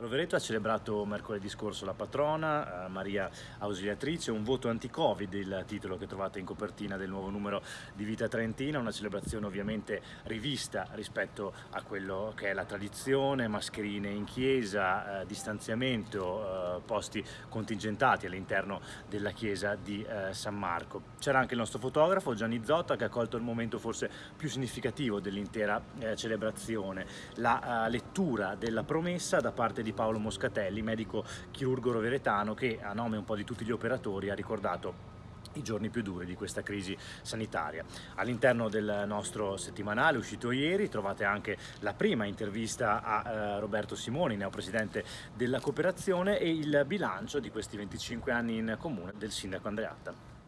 Rovereto ha celebrato mercoledì scorso la patrona, eh, Maria Ausiliatrice, un voto anti-Covid, il titolo che trovate in copertina del nuovo numero di Vita Trentina, una celebrazione ovviamente rivista rispetto a quello che è la tradizione, mascherine in chiesa, eh, distanziamento, eh, posti contingentati all'interno della chiesa di eh, San Marco. C'era anche il nostro fotografo Gianni Zotta che ha colto il momento forse più significativo dell'intera eh, celebrazione, la eh, lettura della promessa da parte di di Paolo Moscatelli, medico chirurgo roveretano che a nome un po' di tutti gli operatori ha ricordato i giorni più duri di questa crisi sanitaria. All'interno del nostro settimanale uscito ieri trovate anche la prima intervista a eh, Roberto Simoni, neopresidente della cooperazione e il bilancio di questi 25 anni in comune del sindaco Andreatta.